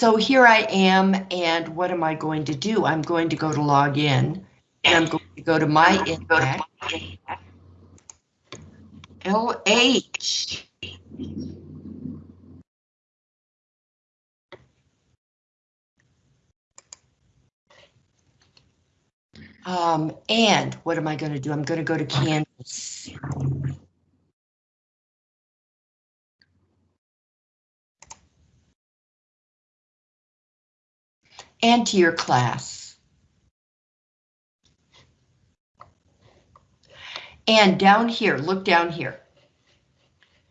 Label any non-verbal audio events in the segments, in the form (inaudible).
So here I am, and what am I going to do? I'm going to go to log in, and I'm going to go to my INMAC. LH. Um, and what am I going to do? I'm going to go to Canvas. And to your class. And down here, look down here.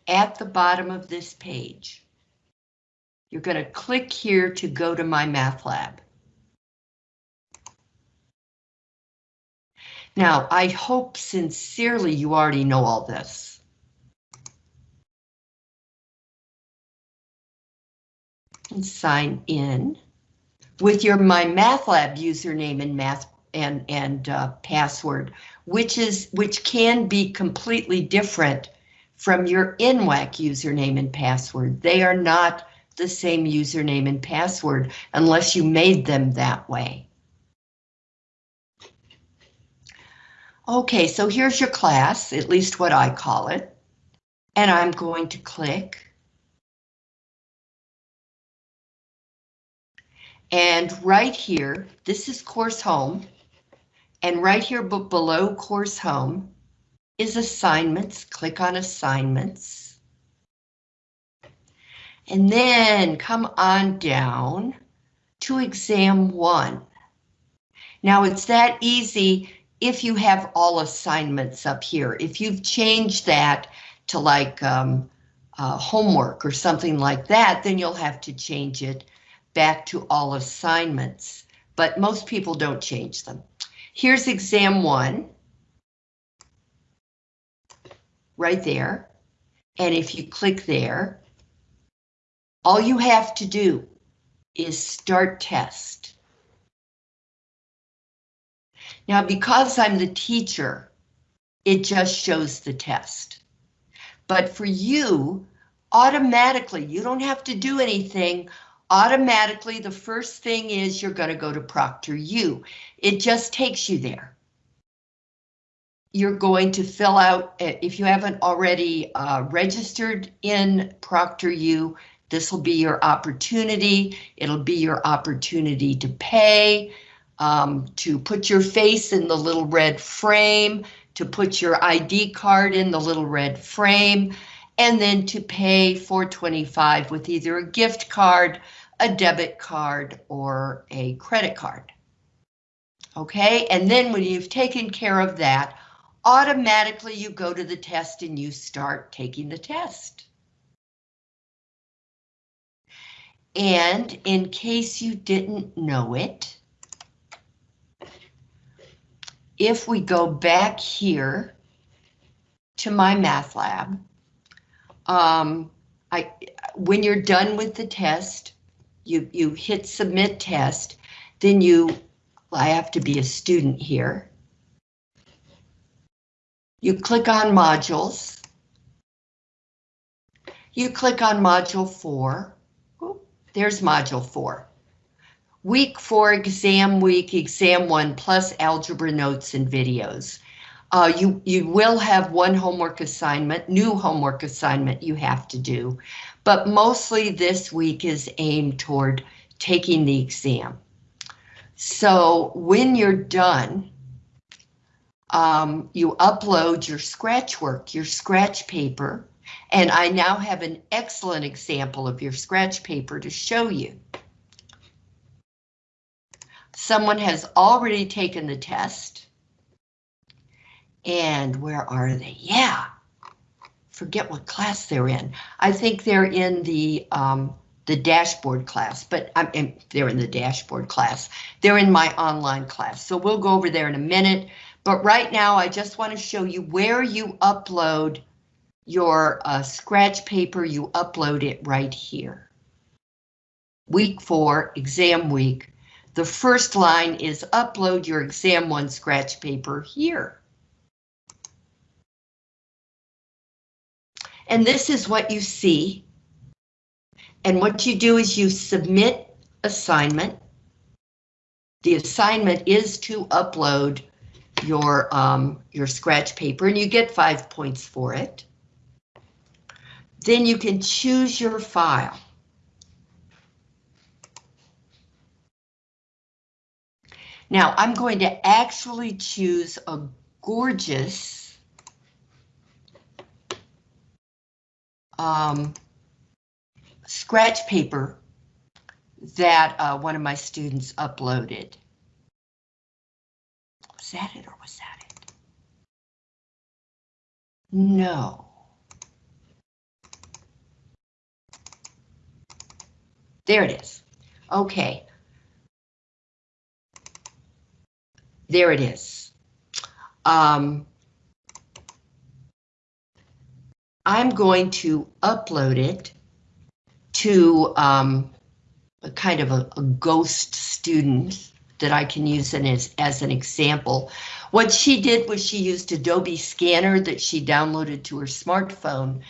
At the bottom of this page, you're going to click here to go to my math lab. Now, I hope sincerely you already know all this. And sign in with your My Math Lab username and math and and uh, password, which is which can be completely different from your NWAC username and password. They are not the same username and password unless you made them that way. Okay, so here's your class, at least what I call it. And I'm going to click. And right here, this is course home. And right here below course home is assignments. Click on assignments. And then come on down to exam one. Now it's that easy if you have all assignments up here, if you've changed that to like um, uh, homework or something like that, then you'll have to change it back to all assignments, but most people don't change them. Here's exam one. Right there. And if you click there, all you have to do is start test. Now, because I'm the teacher, it just shows the test. But for you, automatically, you don't have to do anything. Automatically, the first thing is you're going to go to ProctorU. It just takes you there. You're going to fill out, if you haven't already uh, registered in ProctorU, this will be your opportunity. It'll be your opportunity to pay um, to put your face in the little red frame, to put your ID card in the little red frame, and then to pay 425 with either a gift card, a debit card, or a credit card. Okay, and then when you've taken care of that, automatically you go to the test and you start taking the test. And in case you didn't know it, if we go back here to my math lab, um, I, when you're done with the test, you, you hit submit test, then you, I have to be a student here. You click on modules. You click on module four. there's module four. Week four, exam week, exam one, plus algebra notes and videos. Uh, you, you will have one homework assignment, new homework assignment you have to do, but mostly this week is aimed toward taking the exam. So when you're done, um, you upload your scratch work, your scratch paper, and I now have an excellent example of your scratch paper to show you. Someone has already taken the test. And where are they? Yeah, forget what class they're in. I think they're in the um, the dashboard class, but I'm in, they're in the dashboard class. They're in my online class, so we'll go over there in a minute. But right now, I just want to show you where you upload your uh, scratch paper. You upload it right here. Week four, exam week, the first line is upload your exam one scratch paper here. And this is what you see. And what you do is you submit assignment. The assignment is to upload your, um, your scratch paper and you get five points for it. Then you can choose your file. Now I'm going to actually choose a gorgeous um, scratch paper that uh, one of my students uploaded. Was that it or was that it? No. There it is. Okay. There it is. Um, I'm going to upload it to um, a kind of a, a, ghost student that I can use as, as an example. What she did was she used Adobe Scanner that she downloaded to her smartphone,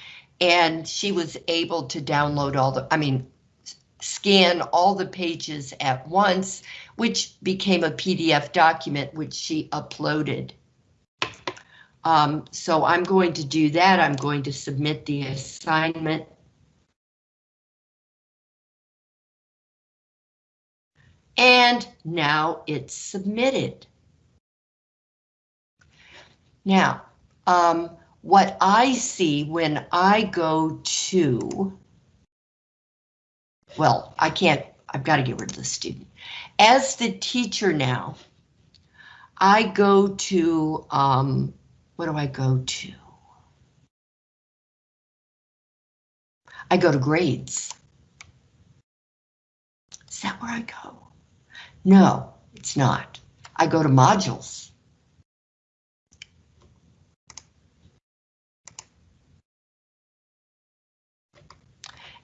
and she was able to download all the, I mean, scan all the pages at once, which became a PDF document which she uploaded. Um, so I'm going to do that. I'm going to submit the assignment. And now it's submitted. Now, um, what I see when I go to well, I can't, I've got to get rid of the student. As the teacher now, I go to, um, what do I go to? I go to grades. Is that where I go? No, it's not. I go to modules.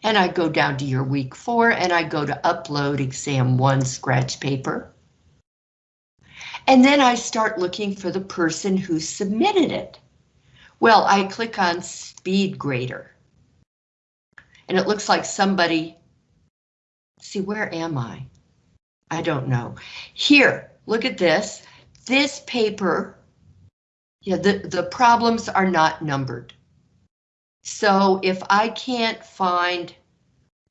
and I go down to your week four and I go to upload exam one scratch paper. And then I start looking for the person who submitted it. Well, I click on speed grader. And it looks like somebody, see, where am I? I don't know. Here, look at this. This paper, yeah, the, the problems are not numbered. So if I can't find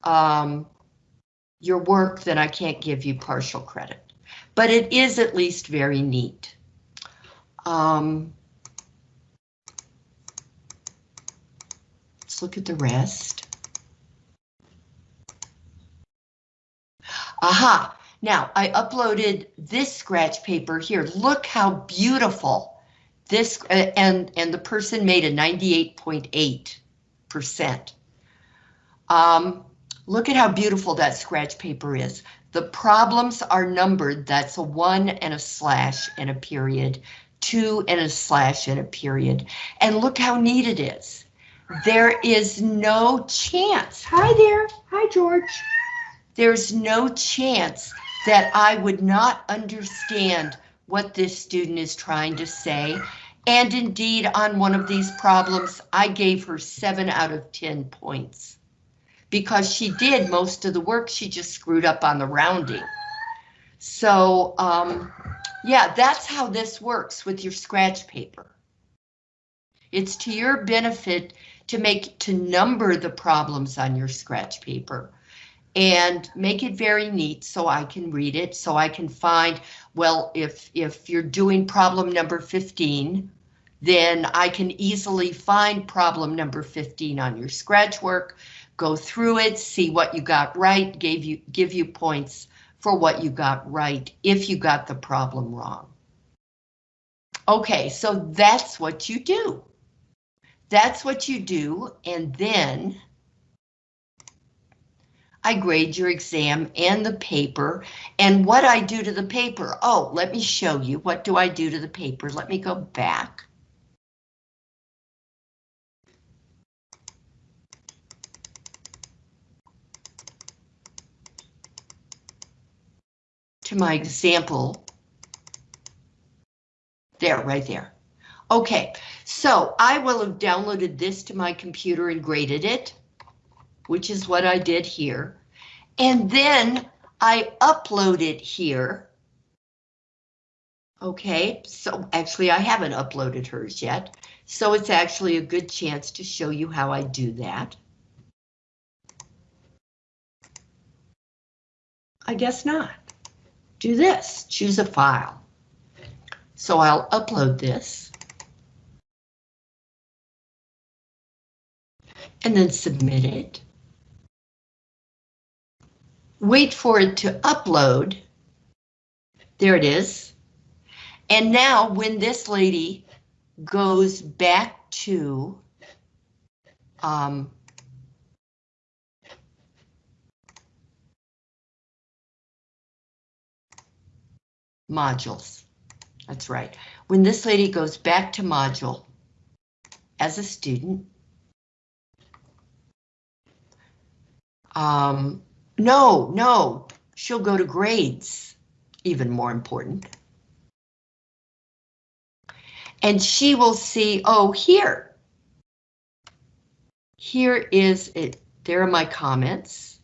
um, your work, then I can't give you partial credit. But it is at least very neat. Um, let's look at the rest. Aha, now I uploaded this scratch paper here. Look how beautiful this, uh, and, and the person made a 98.8 percent. Um, look at how beautiful that scratch paper is. The problems are numbered. That's a one and a slash and a period, two and a slash and a period. And look how neat it is. There is no chance. Hi there. Hi, George. There's no chance that I would not understand what this student is trying to say and indeed, on one of these problems, I gave her seven out of 10 points because she did most of the work. She just screwed up on the rounding. So, um, yeah, that's how this works with your scratch paper. It's to your benefit to make to number the problems on your scratch paper and make it very neat so I can read it, so I can find, well, if, if you're doing problem number 15, then I can easily find problem number 15 on your scratch work, go through it, see what you got right, gave you give you points for what you got right if you got the problem wrong. Okay, so that's what you do. That's what you do, and then I grade your exam and the paper, and what I do to the paper. Oh, let me show you. What do I do to the paper? Let me go back. To my example. There, right there. Okay, so I will have downloaded this to my computer and graded it, which is what I did here. And then I upload it here. Okay, so actually I haven't uploaded hers yet, so it's actually a good chance to show you how I do that. I guess not. Do this, choose a file. So I'll upload this. And then submit it. Wait for it to upload. There it is. And now when this lady goes back to um, modules. That's right. When this lady goes back to module as a student, um, no, no, she'll go to grades, even more important. And she will see, oh, here. Here is it. There are my comments.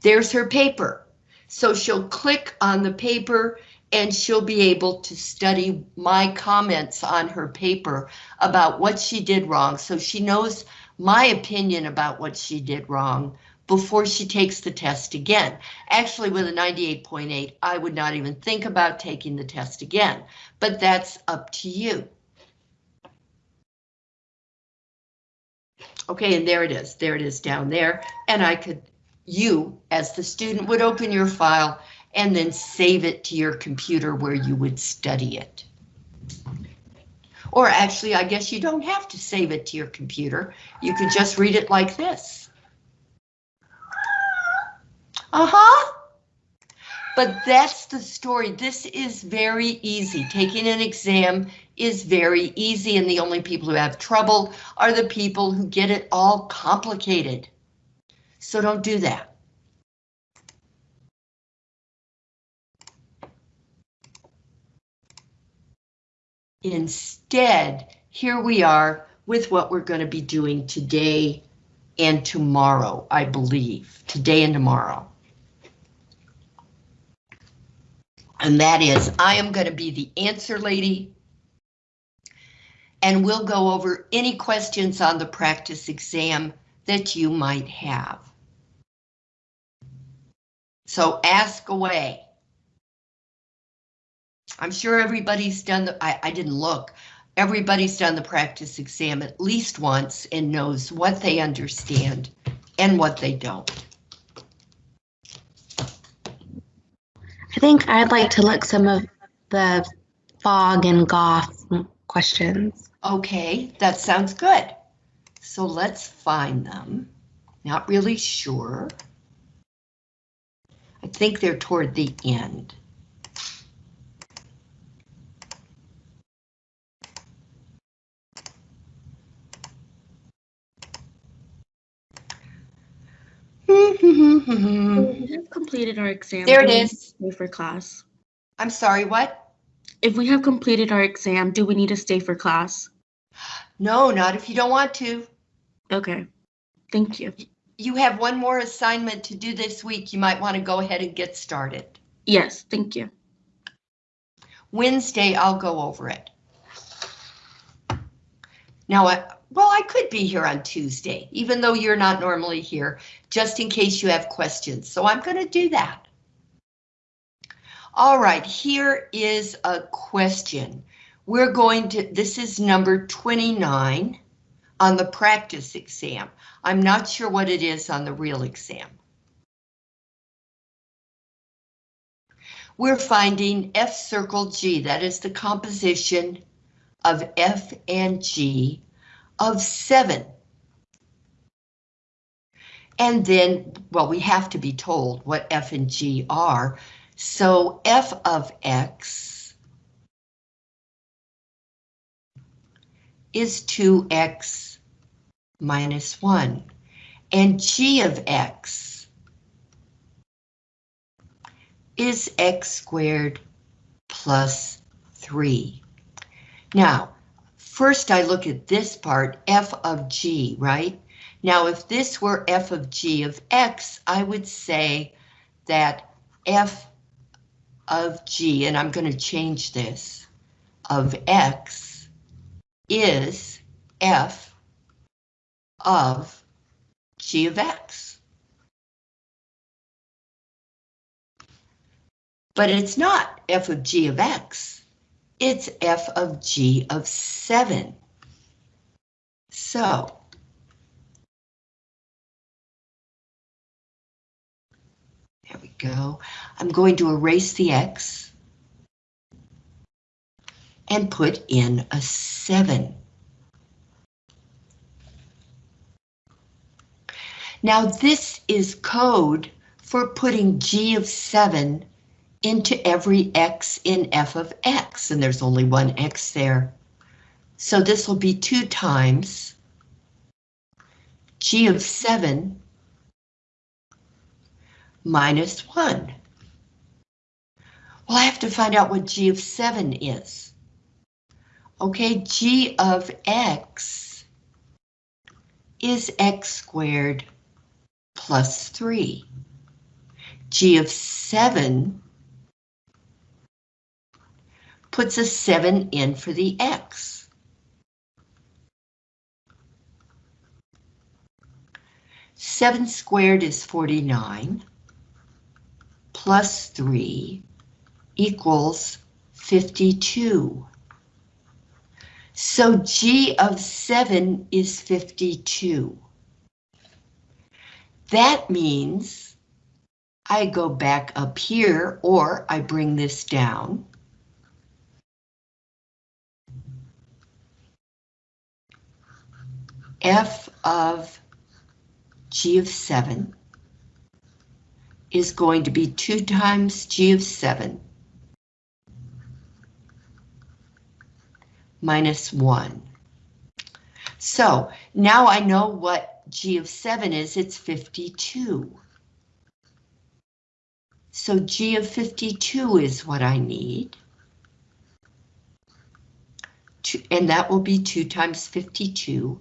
There's her paper. So she'll click on the paper and she'll be able to study my comments on her paper about what she did wrong. So she knows my opinion about what she did wrong before she takes the test again. Actually, with a 98.8, I would not even think about taking the test again, but that's up to you. Okay, and there it is. There it is down there. And I could, you as the student would open your file and then save it to your computer where you would study it. Or actually, I guess you don't have to save it to your computer. You could just read it like this. Uh-huh. But that's the story. This is very easy. Taking an exam is very easy, and the only people who have trouble are the people who get it all complicated. So don't do that. Instead, here we are with what we're going to be doing today and tomorrow, I believe, today and tomorrow. And that is, I am going to be the answer lady. And we'll go over any questions on the practice exam that you might have. So ask away. I'm sure everybody's done the, I, I didn't look, everybody's done the practice exam at least once and knows what they understand and what they don't. I think I'd like to look some of the fog and goth questions. Okay, that sounds good. So let's find them. Not really sure. I think they're toward the end. (laughs) we have completed our exam. There it do we is. Stay for class. I'm sorry, what? If we have completed our exam, do we need to stay for class? No, not if you don't want to. Okay, thank you. You have one more assignment to do this week. You might want to go ahead and get started. Yes, thank you. Wednesday, I'll go over it. Now, I, well, I could be here on Tuesday, even though you're not normally here, just in case you have questions. So I'm going to do that. All right, here is a question. We're going to, this is number 29 on the practice exam. I'm not sure what it is on the real exam. We're finding F circle G, that is the composition of F and G of seven. And then, well, we have to be told what F and G are. So F of X is 2X minus 1. And G of X is X squared plus 3. Now, first I look at this part, F of G, right? Now, if this were F of G of X, I would say that f of g, and I'm going to change this, of x is f of g of x. But it's not f of g of x, it's f of g of 7. So, there we go. I'm going to erase the x and put in a 7. Now this is code for putting g of 7 into every x in f of x, and there's only one x there. So this will be 2 times g of 7 minus 1. Well, I have to find out what g of 7 is. Okay, g of x is x squared plus 3. g of 7 puts a 7 in for the x. Seven squared is 49, plus 3 equals 52. So g of 7 is 52. That means I go back up here or I bring this down. F of g of 7 is going to be 2 times g of 7 minus 1. So now I know what g of 7 is, it's 52. So g of 52 is what I need. And that will be 2 times 52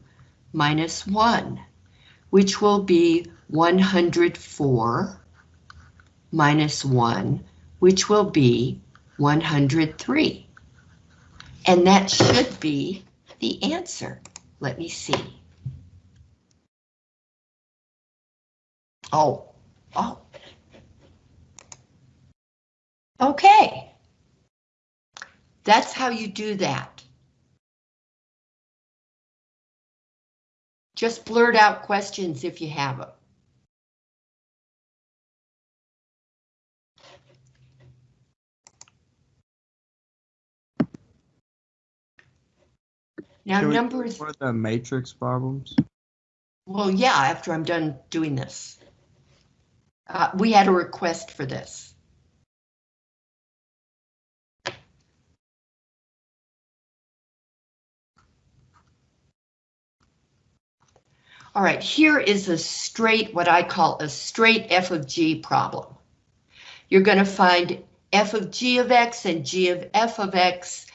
minus 1, which will be 104 minus 1, which will be 103. And that should be the answer. Let me see. Oh, oh. Okay. That's how you do that. Just blurt out questions if you have them. Now, Can we number, For the matrix problems? well, yeah, after I'm done doing this. Uh, we had a request for this. All right, here is a straight, what I call a straight f of g problem. You're going to find f of g of x and g of f of x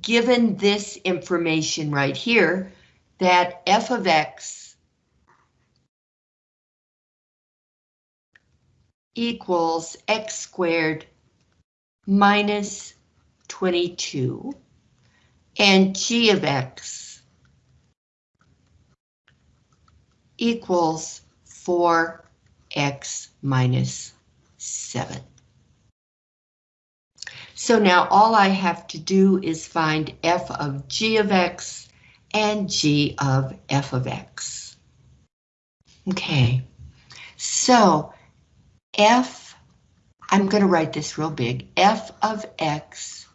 given this information right here, that f of x equals x squared minus 22 and g of x equals 4x minus 7. So now all I have to do is find f of g of x and g of f of x. Okay, so f, I'm going to write this real big, f of x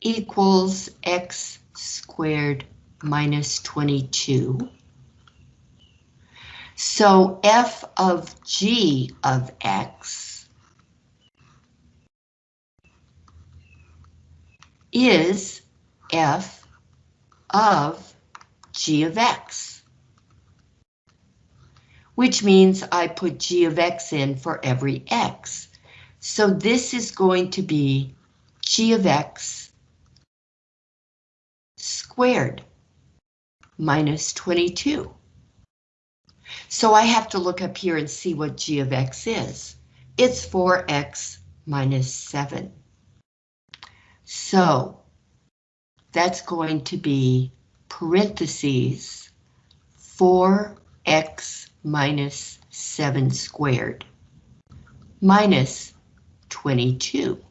equals x squared minus 22. So f of g of x is f of g of x, which means I put g of x in for every x. So this is going to be g of x squared minus 22. So I have to look up here and see what g of x is. It's 4x minus 7. So that's going to be parentheses 4x minus 7 squared minus 22,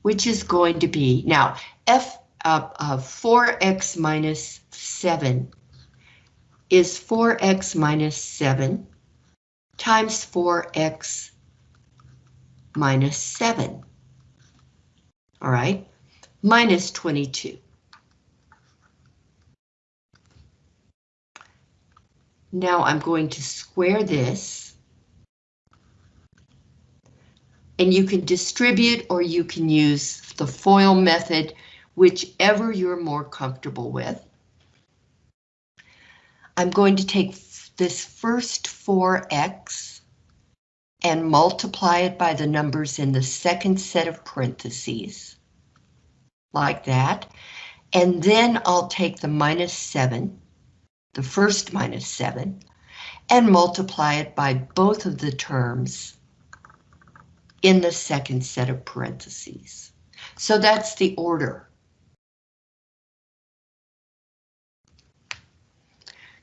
which is going to be, now, f of uh, 4x minus 7 is 4x minus 7 times 4x minus 7. All right, minus 22. Now I'm going to square this. And you can distribute or you can use the FOIL method, whichever you're more comfortable with. I'm going to take this first 4x and multiply it by the numbers in the second set of parentheses, like that. And then I'll take the minus 7, the first minus 7, and multiply it by both of the terms in the second set of parentheses. So that's the order.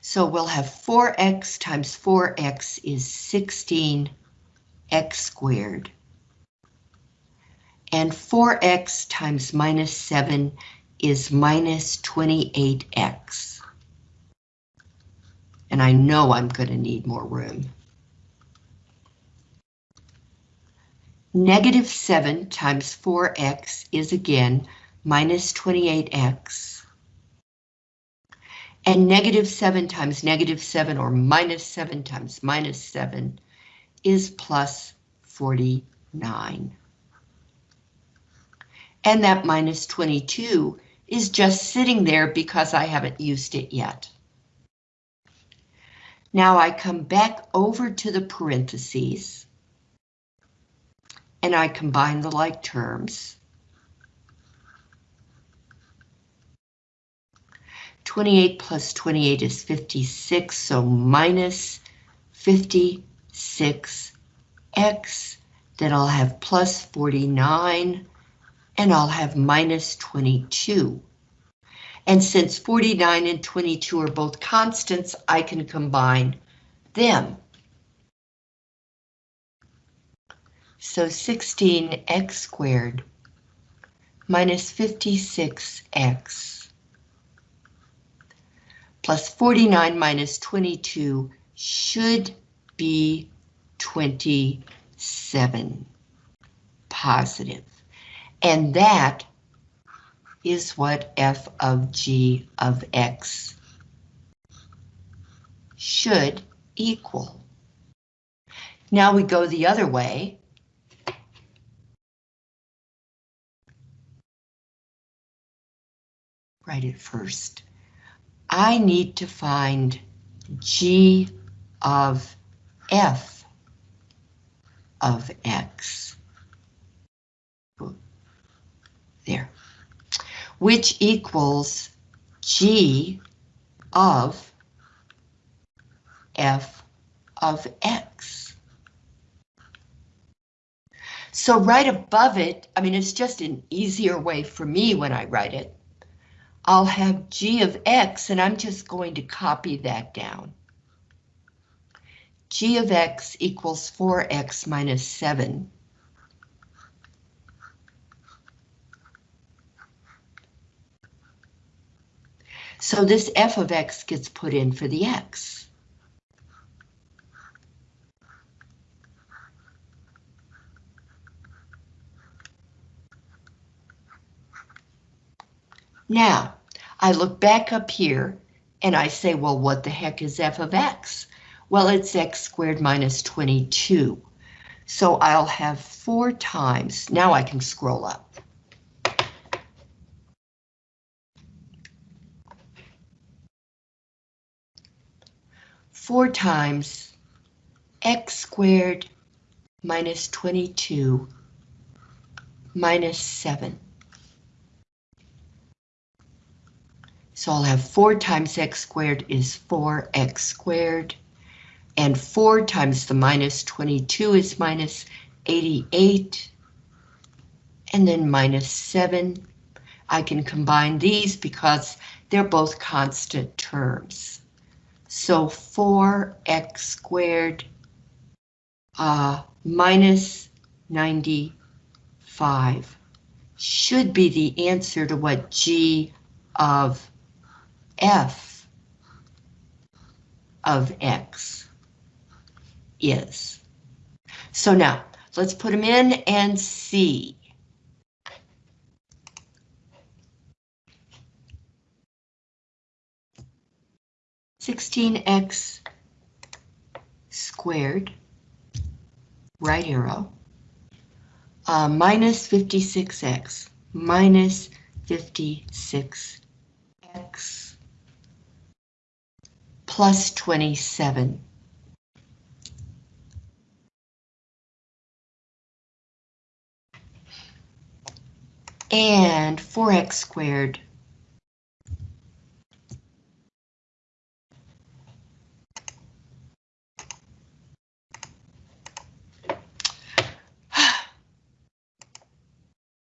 So we'll have 4x times 4x is 16x squared. And 4x times minus 7 is minus 28x. And I know I'm going to need more room. Negative 7 times 4x is again minus 28x. And negative 7 times negative 7 or minus 7 times minus 7 is plus 49. And that minus 22 is just sitting there because I haven't used it yet. Now I come back over to the parentheses and I combine the like terms. 28 plus 28 is 56, so minus 56x, then I'll have plus 49, and I'll have minus 22. And since 49 and 22 are both constants, I can combine them. So 16x squared minus 56x plus 49 minus 22 should be 27 positive. And that is what f of g of x should equal. Now we go the other way. Write it first. I need to find g of f of x. There. Which equals g of f of x. So right above it, I mean, it's just an easier way for me when I write it. I'll have g of x, and I'm just going to copy that down. g of x equals 4x minus 7. So this f of x gets put in for the x. Now, I look back up here and I say, well, what the heck is f of x? Well, it's x squared minus 22. So I'll have four times, now I can scroll up. Four times x squared minus 22 minus 7. So I'll have 4 times x squared is 4x squared, and 4 times the minus 22 is minus 88, and then minus 7. I can combine these because they're both constant terms. So 4x squared uh, minus 95 should be the answer to what g of f of x is. So now, let's put them in and see. Sixteen x squared, right arrow, uh, minus 56x, minus 56x, plus 27. And 4x squared.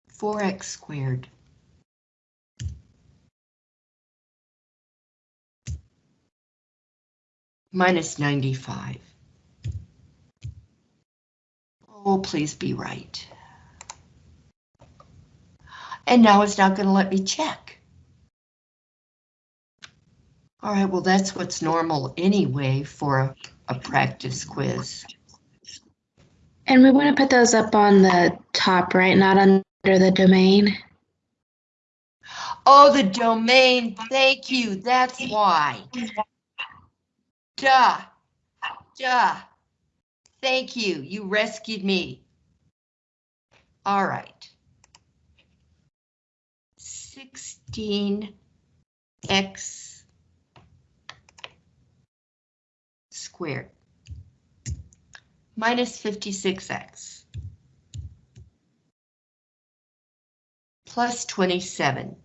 Four x squared. (sighs) Minus 95. Oh, please be right. And now it's not going to let me check. All right, well, that's what's normal anyway for a, a practice quiz. And we want to put those up on the top, right? Not under the domain. Oh, the domain, thank you, that's why. Duh, duh. Thank you, you rescued me. All right. 16x squared minus 56x plus 27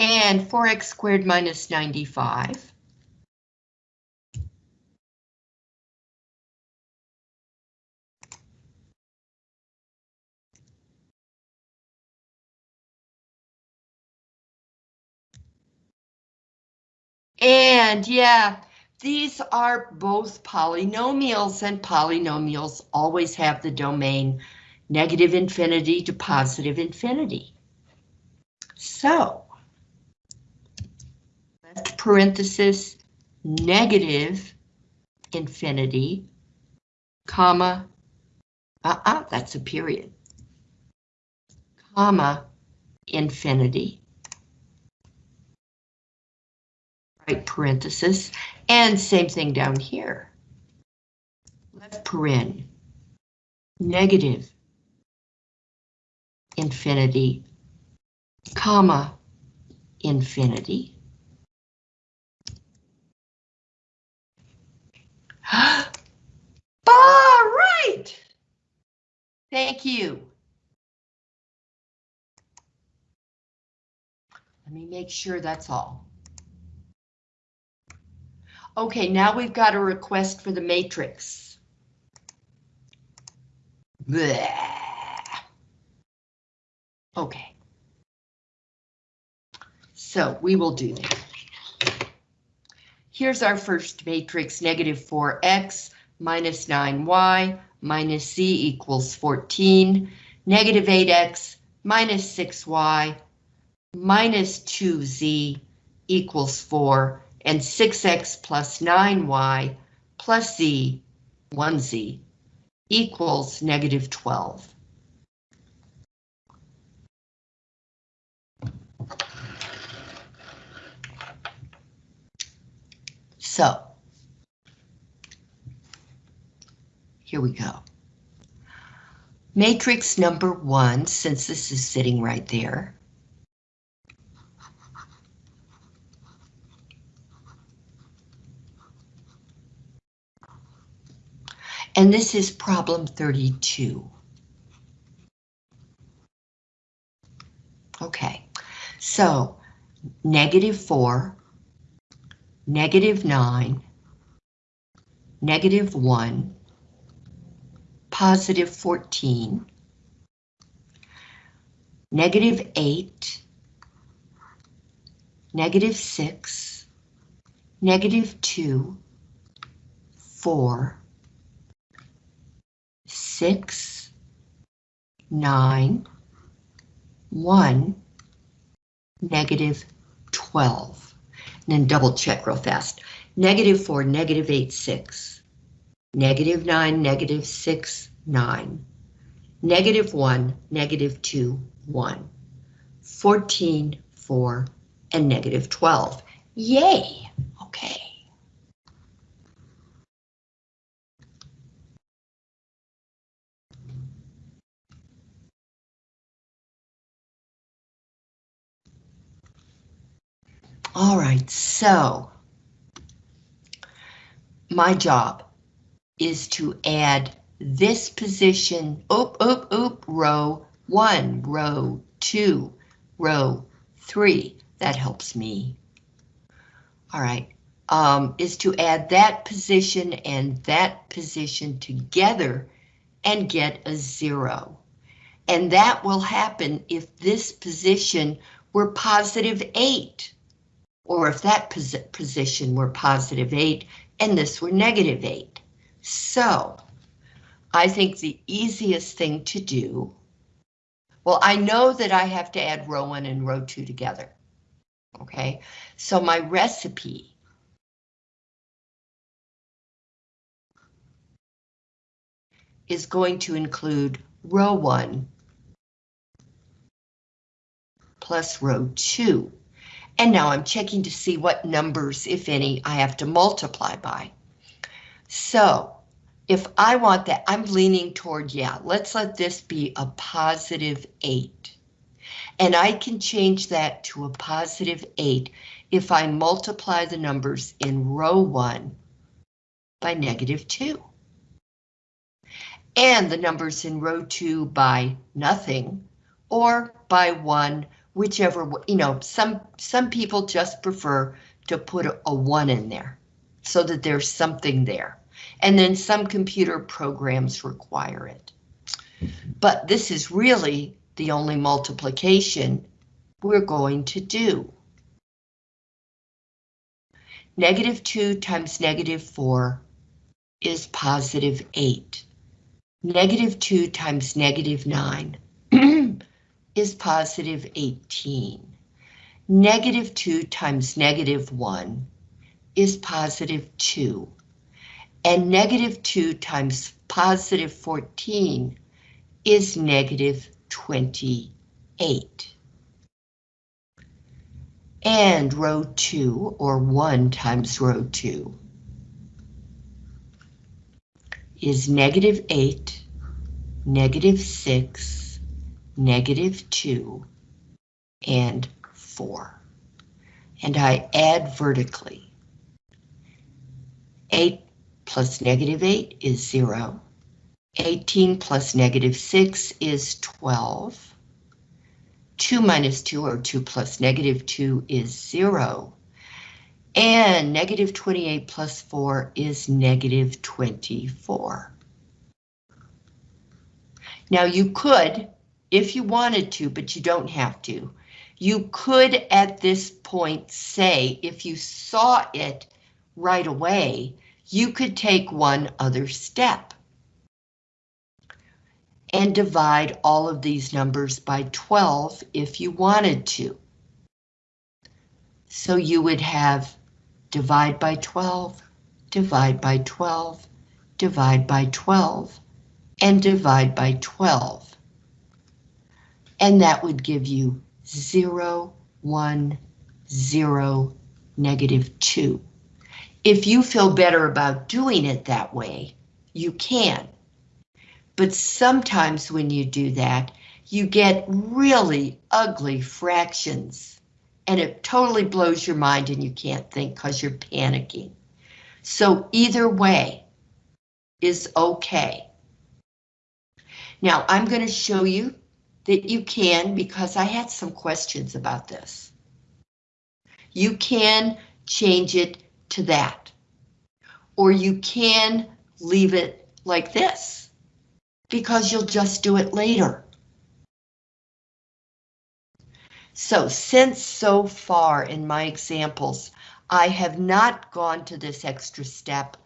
and 4x squared minus 95 And yeah, these are both polynomials and polynomials always have the domain negative infinity to positive infinity. So, parenthesis, negative infinity, comma, uh-uh, that's a period, comma, infinity. right parenthesis, and same thing down here. Left paren, negative, infinity, comma, infinity. (gasps) All right. Thank you. Let me make sure that's all. Okay, now we've got a request for the matrix. Okay. So we will do that. Here's our first matrix, negative 4x minus 9y minus z equals 14, negative 8x minus 6y minus 2z equals 4, and 6x plus 9y plus z, 1z, equals negative 12. So, here we go. Matrix number one, since this is sitting right there, And this is problem 32. Okay, so negative 4, negative 9, negative 1, positive 14, negative 8, negative 6, negative 2, 4, 6, 9, 1, negative 12. And then double check real fast. Negative 4, negative 8, 6. Negative 9, negative 6, 9. Negative 1, negative 2, 1. 14, 4, and negative 12. Yay! Okay. All right, so my job is to add this position, oop, oop, oop, row one, row two, row three. That helps me. All right, um, is to add that position and that position together and get a zero. And that will happen if this position were positive eight or if that posi position were positive 8 and this were negative 8. So, I think the easiest thing to do, well, I know that I have to add row 1 and row 2 together. Okay, so my recipe is going to include row 1 plus row 2. And now I'm checking to see what numbers, if any, I have to multiply by. So if I want that, I'm leaning toward, yeah, let's let this be a positive 8. And I can change that to a positive 8 if I multiply the numbers in row 1 by negative 2. And the numbers in row 2 by nothing, or by 1 whichever, you know, some, some people just prefer to put a, one in there so that there's something there. And then some computer programs require it. But this is really the only multiplication we're going to do. Negative 2 times negative 4 is positive 8. Negative 2 times negative 9 is positive 18. Negative 2 times negative 1 is positive 2. And negative 2 times positive 14 is negative 28. And row 2, or 1 times row 2, is negative 8, negative 6, negative 2, and 4. And I add vertically. 8 plus negative 8 is 0. 18 plus negative 6 is 12. 2 minus 2 or 2 plus negative 2 is 0. And negative 28 plus 4 is negative 24. Now you could if you wanted to, but you don't have to. You could at this point say, if you saw it right away, you could take one other step and divide all of these numbers by 12 if you wanted to. So you would have divide by 12, divide by 12, divide by 12, and divide by 12 and that would give you 0, 1, 0, negative 2. If you feel better about doing it that way, you can. But sometimes when you do that, you get really ugly fractions and it totally blows your mind and you can't think because you're panicking. So either way is okay. Now I'm going to show you that you can, because I had some questions about this. You can change it to that. Or you can leave it like this. because you'll just do it later. So since so far in my examples, I have not gone to this extra step,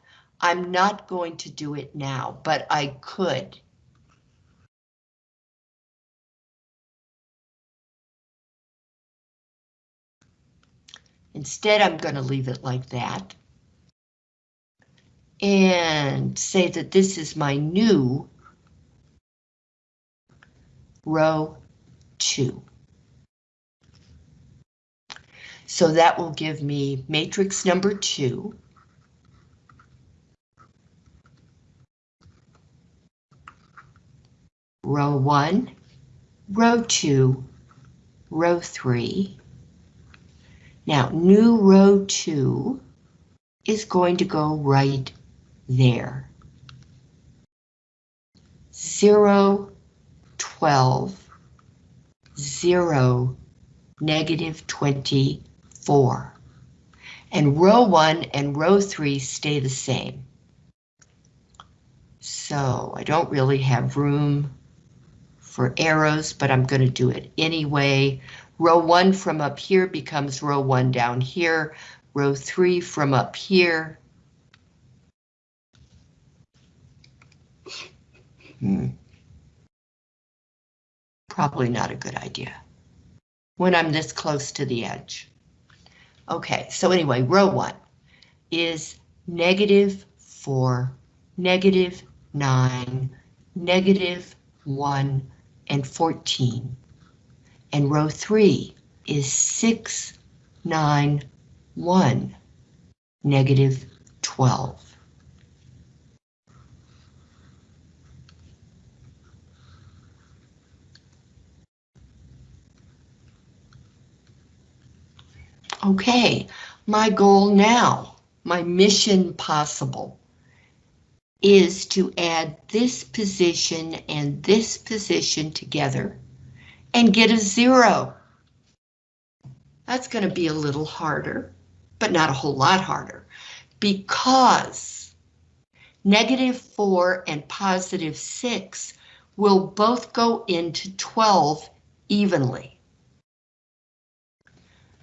I'm not going to do it now, but I could. Instead, I'm going to leave it like that. And say that this is my new row two. So that will give me matrix number two. Row one, row two, row three. Now, new row two is going to go right there. Zero, 12, 0, negative 24. And row 1 and row 3 stay the same. So I don't really have room for arrows, but I'm going to do it anyway. Row 1 from up here becomes row 1 down here. Row 3 from up here. Hmm probably not a good idea when I'm this close to the edge. Okay, so anyway, row one is negative four, negative nine, negative one, and 14. And row three is six, nine, one, negative 12. Okay, my goal now, my mission possible, is to add this position and this position together and get a zero. That's going to be a little harder, but not a whole lot harder, because negative 4 and positive 6 will both go into 12 evenly.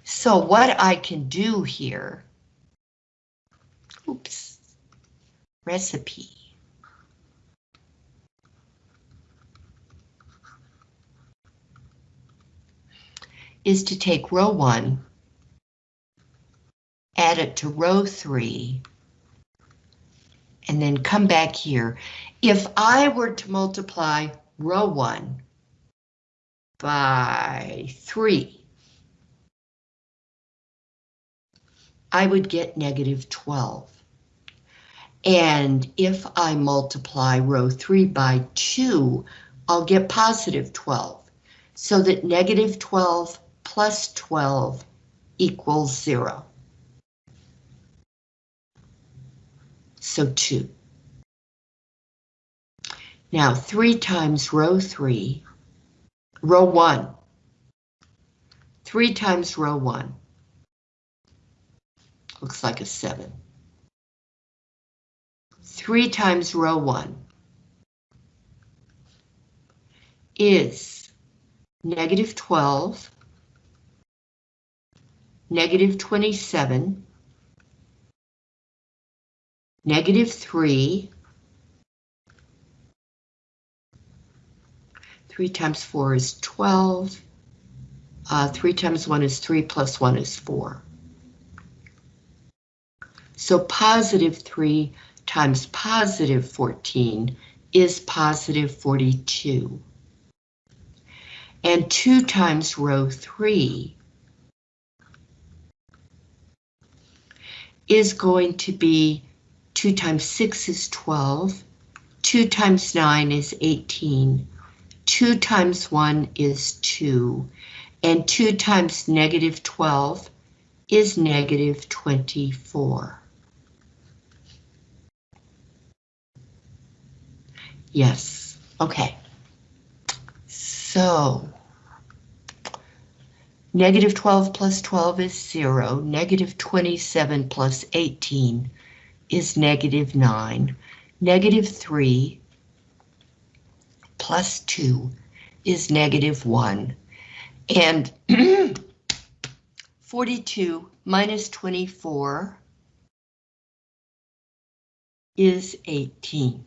So what I can do here, oops, recipe. Is to take row one, add it to row three, and then come back here. If I were to multiply row one by three, I would get negative 12. And if I multiply row 3 by 2, I'll get positive 12. So that negative 12 plus 12 equals 0. So 2. Now 3 times row 3, row 1. 3 times row 1 looks like a 7. 3 times row 1 is negative 12, negative 27, negative 3, 3 times 4 is 12, uh, 3 times 1 is 3 plus 1 is 4. So positive 3 times positive 14 is positive 42. And 2 times row 3 is going to be 2 times 6 is 12, 2 times 9 is 18, 2 times 1 is 2, and 2 times negative 12 is negative 24. Yes, okay. So, negative 12 plus 12 is 0, negative 27 plus 18 is negative 9, negative 3 plus 2 is negative 1. And (clears throat) 42 minus 24 is 18.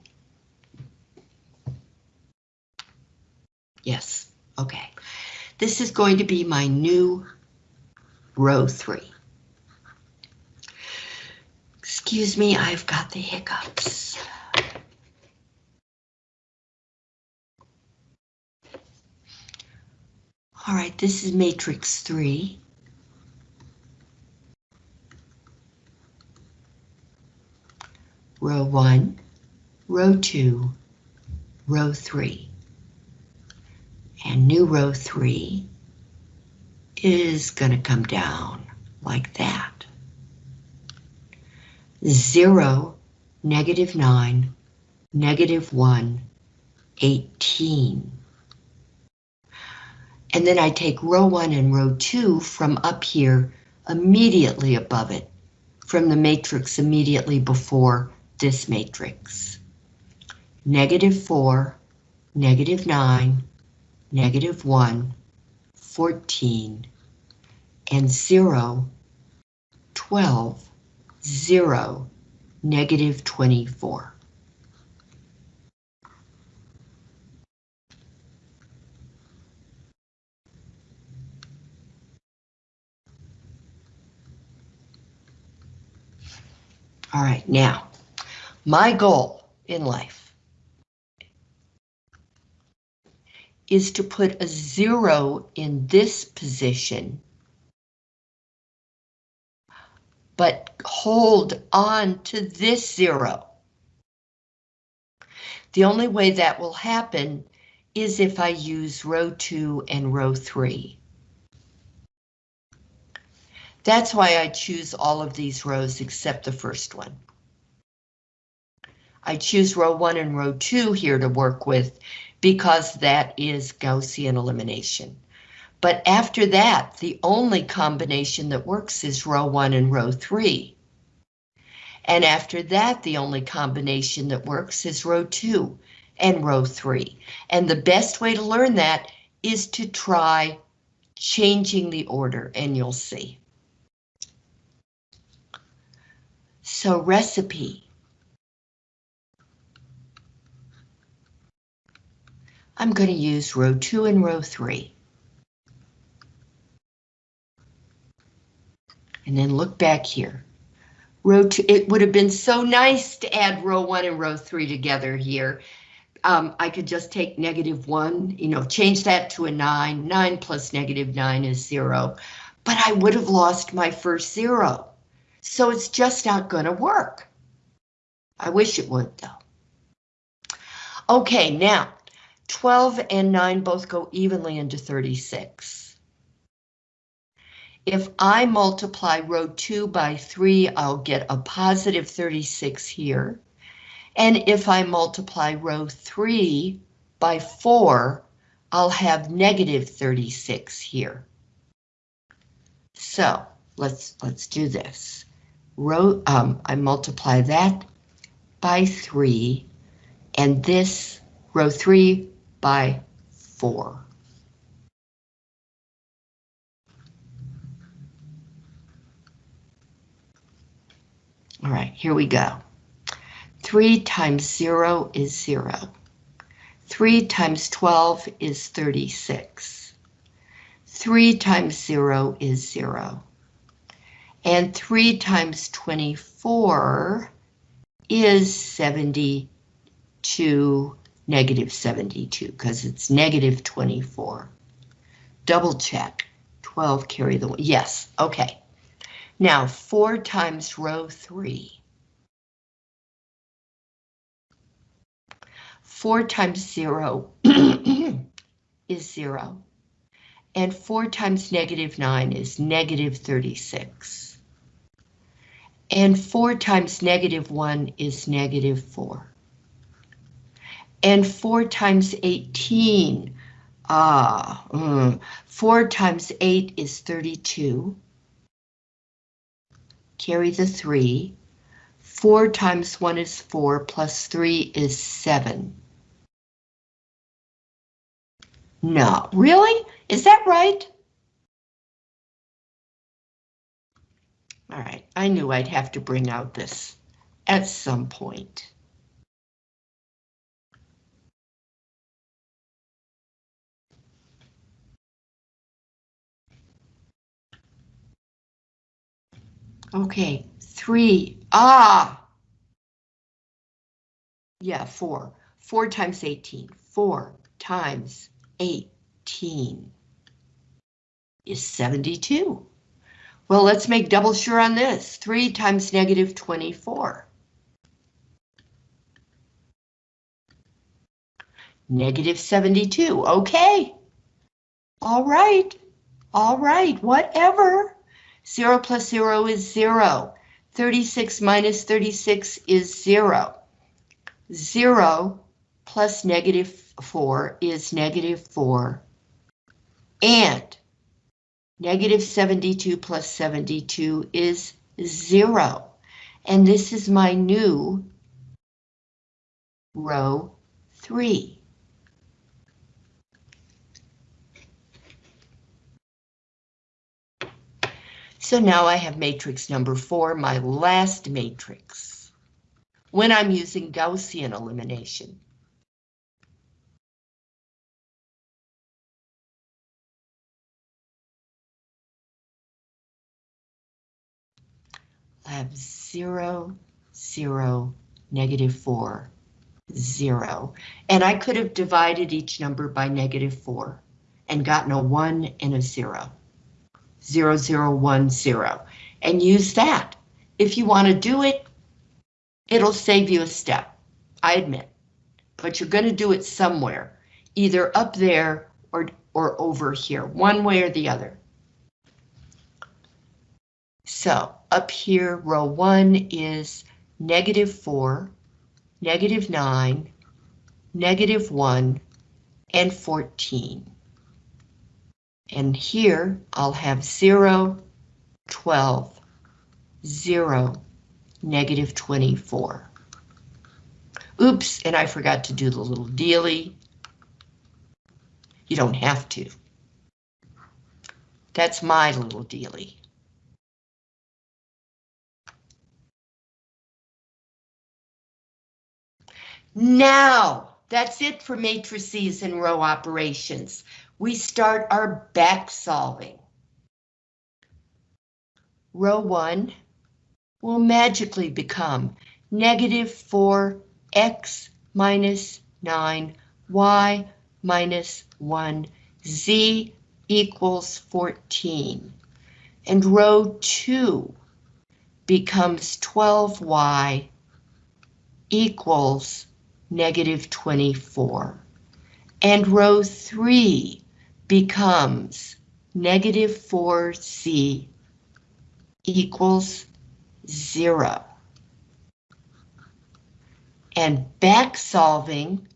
Yes, okay. This is going to be my new row 3. Excuse me, I've got the hiccups. All right, this is matrix 3. Row 1, row 2, row 3. And new row 3 is going to come down like that. 0, negative 9, negative 1, 18. And then I take row 1 and row 2 from up here immediately above it, from the matrix immediately before this matrix. Negative 4, negative 9, negative 1, 14, and 0, 12, 0, negative 24. All right, now, my goal in life is to put a zero in this position, but hold on to this zero. The only way that will happen is if I use row 2 and row 3. That's why I choose all of these rows except the first one. I choose row 1 and row 2 here to work with because that is Gaussian elimination. But after that, the only combination that works is row 1 and row 3. And after that, the only combination that works is row 2 and row 3. And the best way to learn that is to try changing the order, and you'll see. So recipe. I'm going to use row 2 and row 3. And then look back here. Row 2, it would have been so nice to add row 1 and row 3 together here. Um, I could just take negative 1, you know, change that to a 9. 9 plus negative 9 is 0. But I would have lost my first 0. So it's just not going to work. I wish it would, though. Okay, now, 12 and 9 both go evenly into 36. If I multiply row 2 by 3, I'll get a positive 36 here. And if I multiply row 3 by 4, I'll have negative 36 here. So let's let's do this. Row um, I multiply that by 3 and this row 3 by 4. All right, here we go. 3 times 0 is 0. 3 times 12 is 36. 3 times 0 is 0. And 3 times 24 is 72, negative 72, because it's negative 24. Double check. 12 carry the one. Yes, okay. Now 4 times row 3. 4 times 0 (clears throat) is 0. And 4 times negative 9 is negative 36. And 4 times negative 1 is negative 4. And 4 times 18, ah, mm, 4 times 8 is 32. Carry the 3. 4 times 1 is 4, plus 3 is 7. No, really? Is that right? All right, I knew I'd have to bring out this at some point. Okay, three, ah! Yeah, four. Four times 18. Four times 18 is 72. Well, let's make double sure on this. 3 times negative 24. Negative 72. Okay. All right. All right. Whatever. 0 plus 0 is 0. 36 minus 36 is 0. 0 plus negative 4 is negative 4. And negative 72 plus 72 is 0. And this is my new row 3. So now I have matrix number 4, my last matrix, when I'm using Gaussian elimination. I have zero, zero, negative four, zero. And I could have divided each number by negative 4 and gotten a 1 and a 0. 0, 0, 1, 0. And use that. If you want to do it, it'll save you a step, I admit. But you're going to do it somewhere, either up there or, or over here, one way or the other. So up here, row one is negative four, negative nine, negative one, and 14. And here I'll have 0, 12, 0, negative 24. Oops, and I forgot to do the little dealy. You don't have to. That's my little dealy. Now, that's it for matrices and row operations. We start our back solving. Row 1 will magically become negative 4x minus 9, y minus 1, z equals 14. And row 2 becomes 12y equals negative 24. And row 3 becomes negative 4c equals 0. And back solving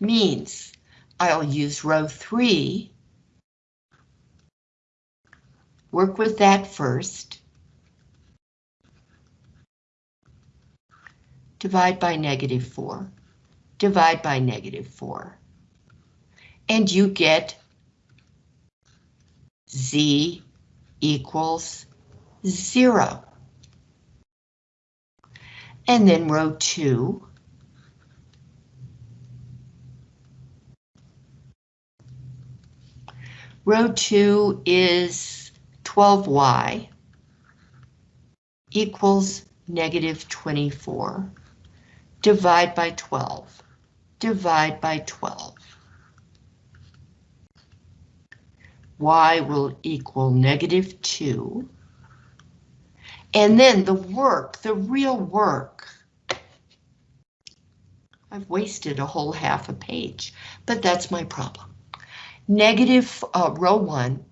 means I'll use row 3, work with that first, divide by negative 4, divide by negative 4. And you get z equals 0. And then row 2. Row 2 is 12y equals negative 24 divide by 12, divide by 12. Y will equal negative 2. And then the work, the real work. I've wasted a whole half a page, but that's my problem. Negative uh, row 1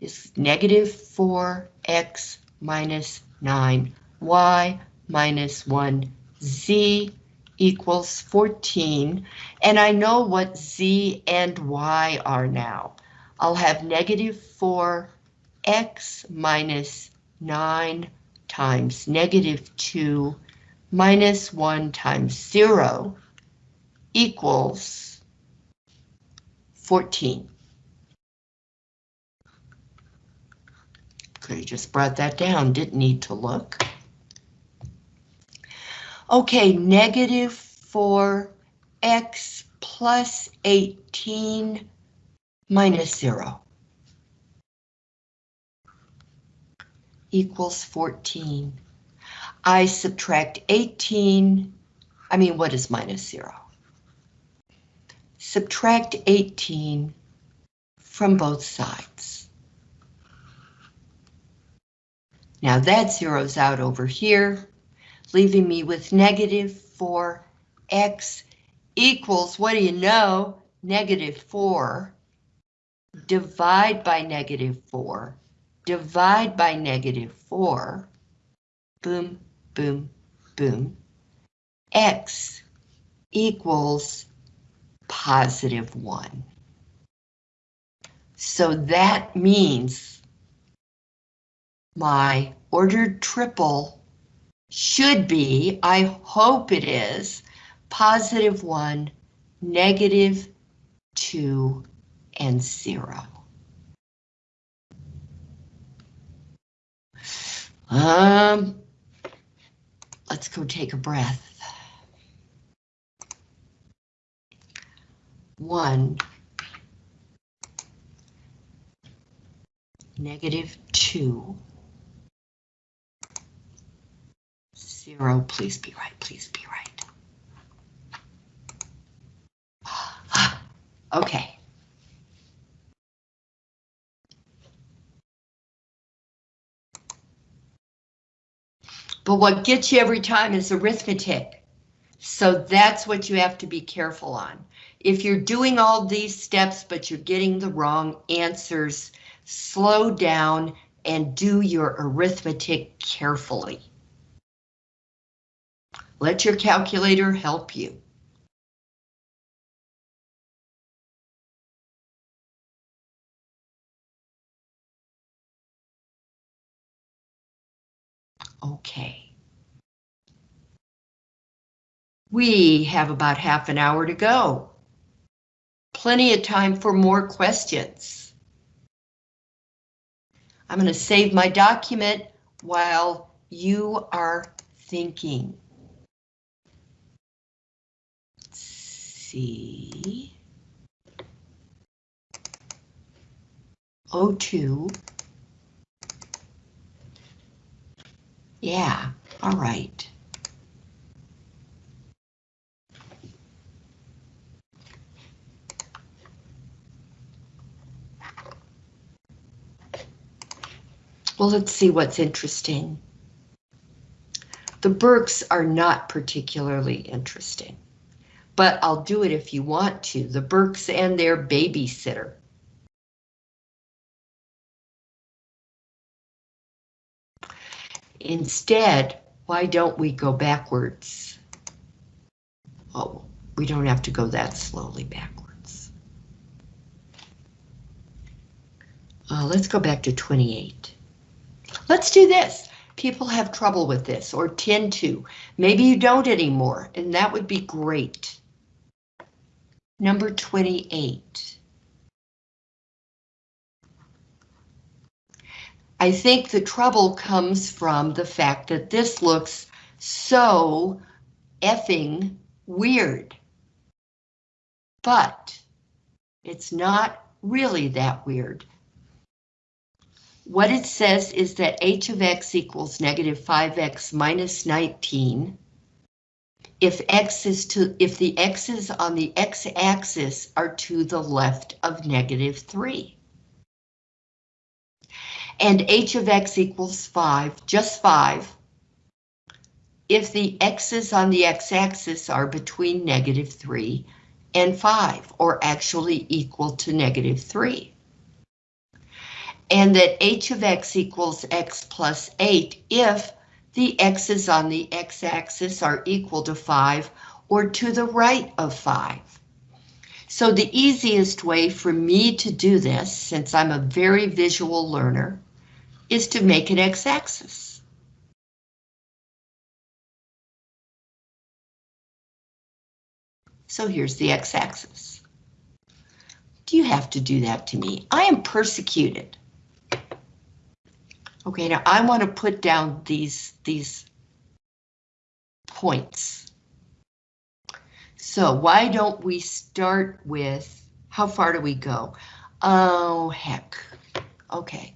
is negative 4x minus 9, y minus 1 z equals 14, and I know what z and y are now. I'll have negative 4x minus 9 times negative 2 minus 1 times 0 equals 14. Could have just brought that down, didn't need to look. Okay, negative 4x plus 18 minus 0 equals 14. I subtract 18, I mean, what is minus 0? Subtract 18 from both sides. Now that zeroes out over here, leaving me with negative 4x equals, what do you know, negative 4, divide by negative 4, divide by negative 4, boom, boom, boom, x equals positive 1. So that means my ordered triple should be, I hope it is, positive 1, negative 2, and 0. Um, let's go take a breath. One, negative two, zero, please be right, please be right. (gasps) Okay. But what gets you every time is arithmetic. So that's what you have to be careful on. If you're doing all these steps, but you're getting the wrong answers, slow down and do your arithmetic carefully. Let your calculator help you. Okay. We have about half an hour to go. Plenty of time for more questions. I'm going to save my document while you are thinking. C O2 Yeah, all right. Well, let's see what's interesting. The Burkes are not particularly interesting, but I'll do it if you want to. The Burkes and their babysitter. Instead, why don't we go backwards? Oh, we don't have to go that slowly backwards. Uh, let's go back to 28. Let's do this. People have trouble with this or tend to. Maybe you don't anymore, and that would be great. Number 28. I think the trouble comes from the fact that this looks so effing weird. But it's not really that weird. What it says is that h of x equals negative 5x minus 19 if x is to if the x's on the x-axis are to the left of negative 3 and h of x equals 5, just 5, if the x's on the x-axis are between negative 3 and 5, or actually equal to negative 3. And that h of x equals x plus 8 if the x's on the x-axis are equal to 5 or to the right of 5. So the easiest way for me to do this, since I'm a very visual learner, is to make an x-axis. So here's the x-axis. Do you have to do that to me? I am persecuted. Okay, now I want to put down these, these points. So why don't we start with, how far do we go? Oh, heck. Okay.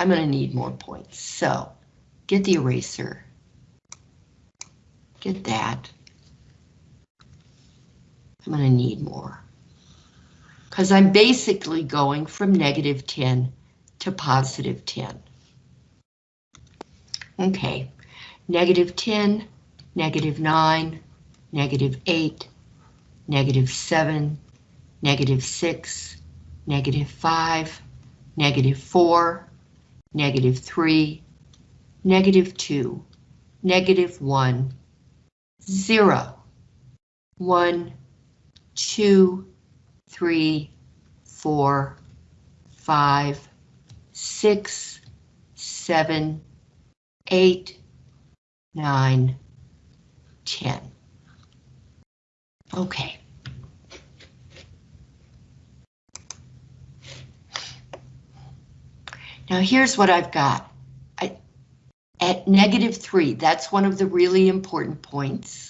I'm gonna need more points, so get the eraser. Get that. I'm gonna need more. Because I'm basically going from negative 10 to positive 10. Okay, negative 10, negative 9, negative 8, negative 7, negative 6, negative 5, negative 4, negative 3, negative 2, negative 1, 0, 1, 2, 3, 4, 5, 6, 7, 8, 9, 10. Okay. Now here's what I've got. I, at negative 3, that's one of the really important points.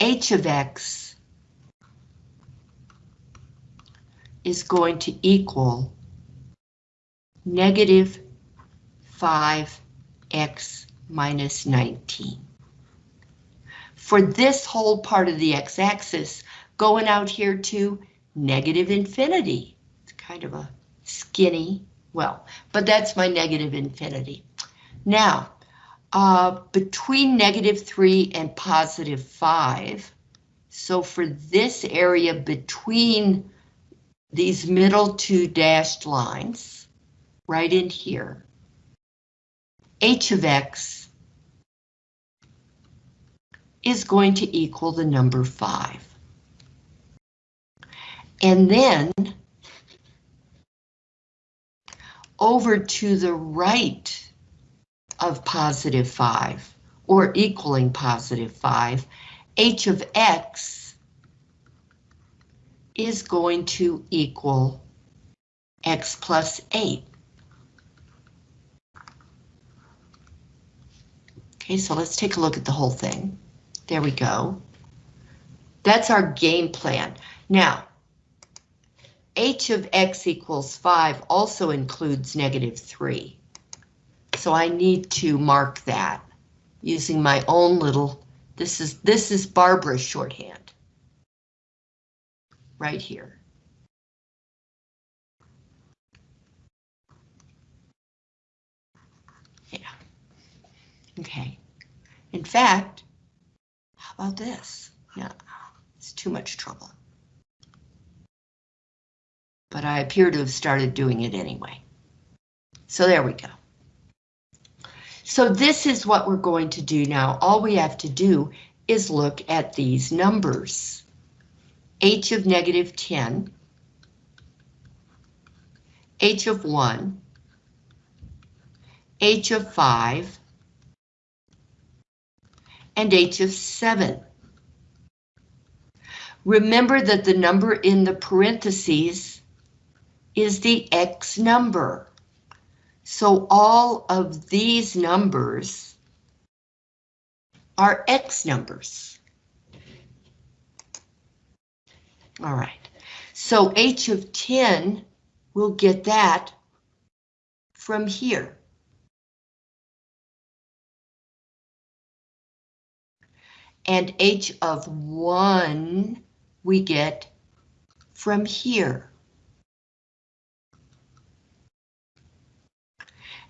h of x is going to equal negative 5x minus 19. For this whole part of the x-axis, going out here to negative infinity. It's kind of a skinny, well, but that's my negative infinity. Now, uh, between negative 3 and positive 5, so for this area between these middle two dashed lines, right in here, h of x is going to equal the number 5. And then over to the right of positive 5, or equaling positive 5, h of x is going to equal x plus 8. Okay, so let's take a look at the whole thing. There we go. That's our game plan. Now, h of x equals 5 also includes negative 3. So I need to mark that using my own little, this is, this is Barbara's shorthand. Right here. Yeah. Okay. In fact, about this? No, it's too much trouble. But I appear to have started doing it anyway. So there we go. So this is what we're going to do now. All we have to do is look at these numbers. h of negative 10, h of 1, h of 5, and h of 7. Remember that the number in the parentheses is the x number. So all of these numbers are X numbers. All right, so H of 10, we'll get that from here. And H of 1 we get from here.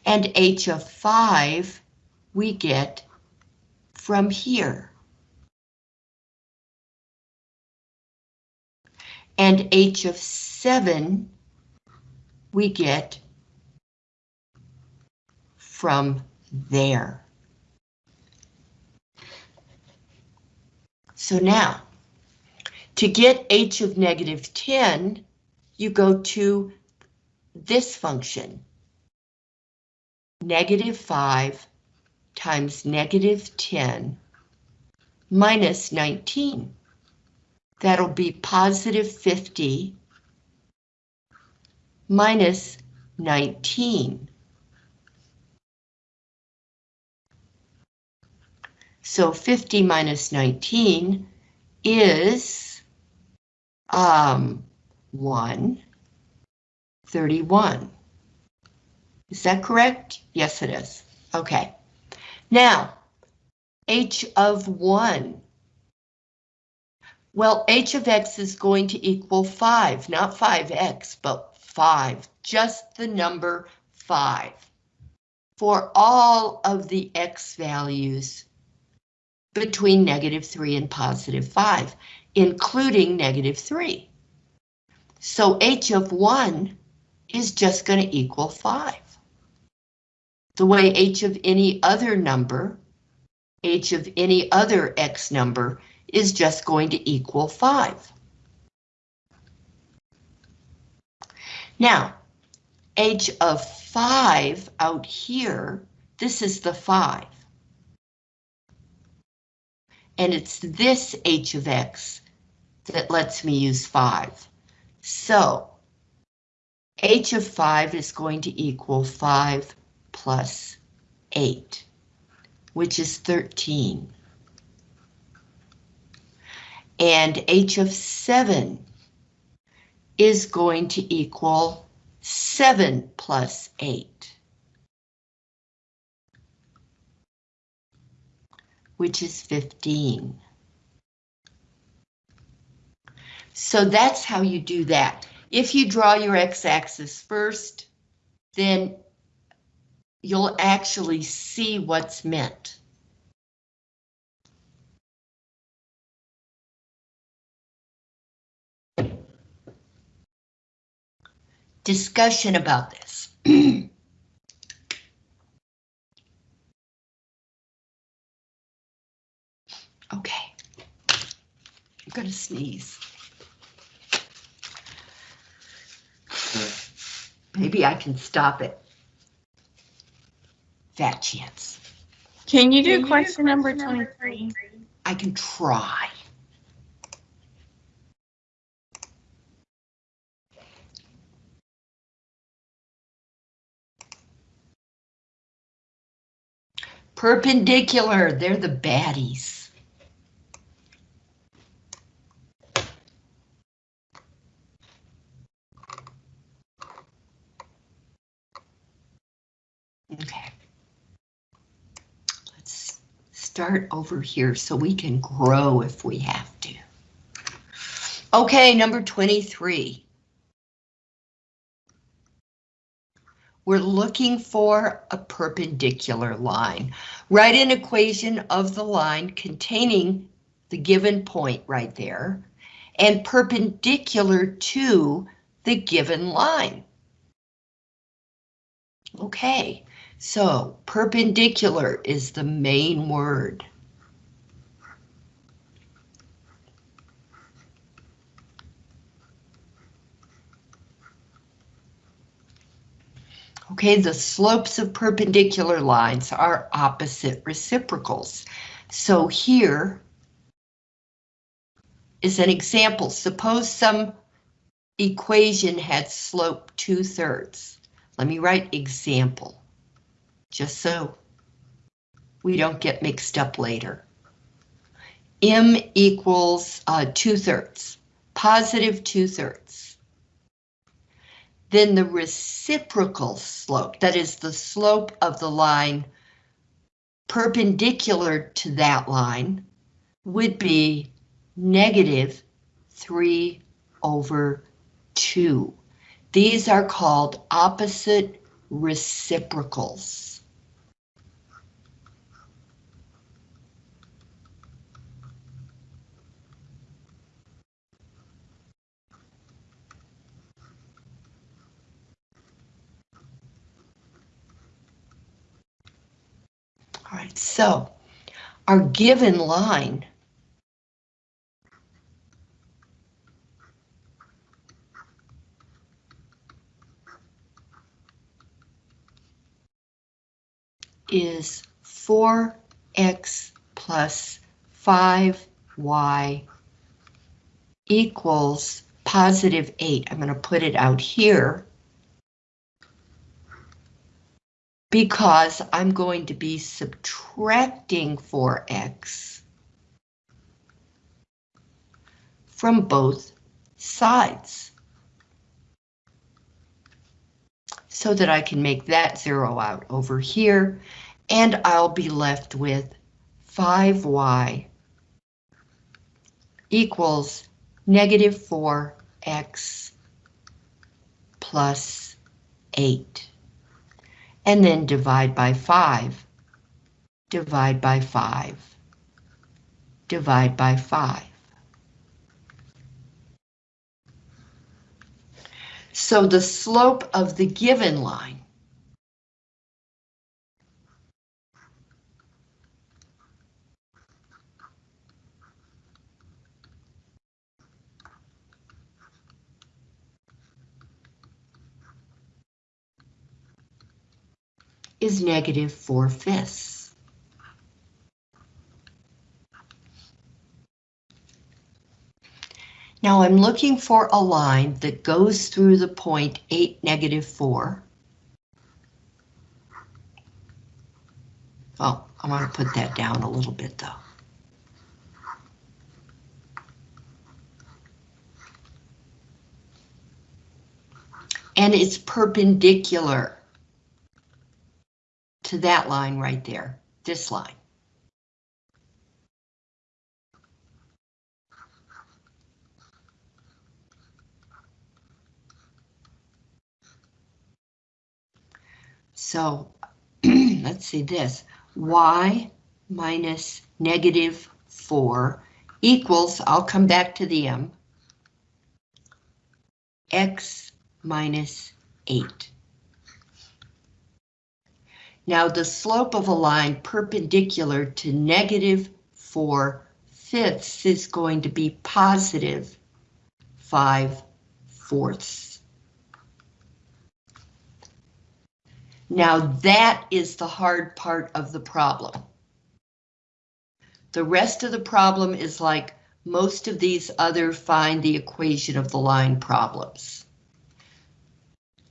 and h of 5 we get from here. And h of 7 we get from there. So now, to get h of negative 10, you go to this function, negative 5 times negative 10 minus 19. That'll be positive 50 minus 19. So 50 minus 19 is um, 1, 31. Is that correct? Yes, it is. Okay. Now, h of 1. Well, h of x is going to equal 5, not 5x, but 5, just the number 5. For all of the x values between negative 3 and positive 5, including negative 3. So h of 1 is just going to equal 5. The way h of any other number, h of any other x number, is just going to equal 5. Now, h of 5 out here, this is the 5 and it's this h of x that lets me use 5. So, h of 5 is going to equal 5 plus 8, which is 13. And h of 7 is going to equal 7 plus 8. Which is 15. So that's how you do that. If you draw your x-axis first, then you'll actually see what's meant. Discussion about this. (clears throat) Okay. I'm gonna sneeze. Maybe I can stop it. Fat chance. Can you do question number 23? I can try. Perpendicular, they're the baddies. Okay. Let's start over here so we can grow if we have to. Okay, number 23. We're looking for a perpendicular line. Write an equation of the line containing the given point right there and perpendicular to the given line. Okay, so perpendicular is the main word. Okay, the slopes of perpendicular lines are opposite reciprocals. So here is an example. Suppose some equation had slope two-thirds. Let me write example, just so we don't get mixed up later. M equals uh, two-thirds, positive two-thirds. Then the reciprocal slope, that is the slope of the line perpendicular to that line, would be negative 3 over 2. These are called opposite reciprocals. All right, so our given line is 4x plus 5y equals positive 8. I'm going to put it out here because I'm going to be subtracting 4x from both sides. So that I can make that zero out over here, and I'll be left with 5y equals negative 4x plus 8. And then divide by 5. Divide by 5. Divide by 5. So the slope of the given line is negative 4 fifths. Now I'm looking for a line that goes through the point 8, negative 4. Oh, I want to put that down a little bit though. And it's perpendicular to that line right there, this line. So (clears throat) let's see this, y minus negative 4 equals, I'll come back to the m, x minus 8. Now the slope of a line perpendicular to negative 4 fifths is going to be positive 5 fourths. Now that is the hard part of the problem. The rest of the problem is like most of these other find the equation of the line problems.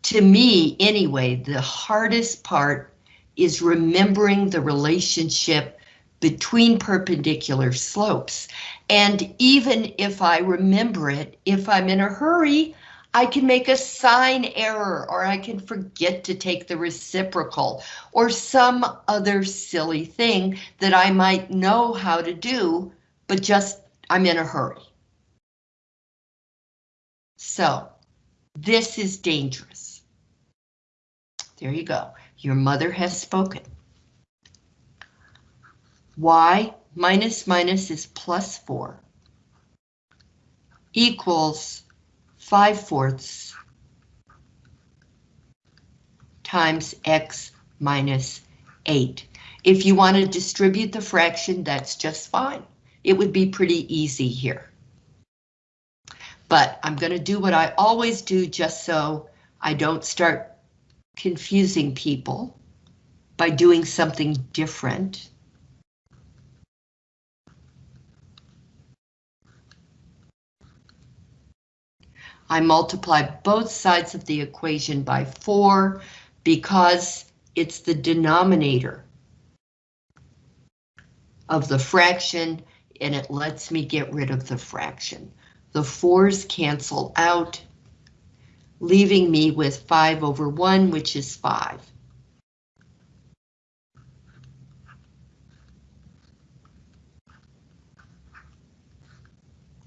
To me, anyway, the hardest part is remembering the relationship between perpendicular slopes. And even if I remember it, if I'm in a hurry, I can make a sign error or I can forget to take the reciprocal or some other silly thing that I might know how to do, but just I'm in a hurry. So this is dangerous. There you go. Your mother has spoken. Y minus minus is plus 4 equals 5 fourths times x minus 8. If you want to distribute the fraction, that's just fine. It would be pretty easy here. But I'm going to do what I always do just so I don't start confusing people by doing something different. I multiply both sides of the equation by 4 because it's the denominator of the fraction and it lets me get rid of the fraction. The 4's cancel out leaving me with 5 over 1, which is 5.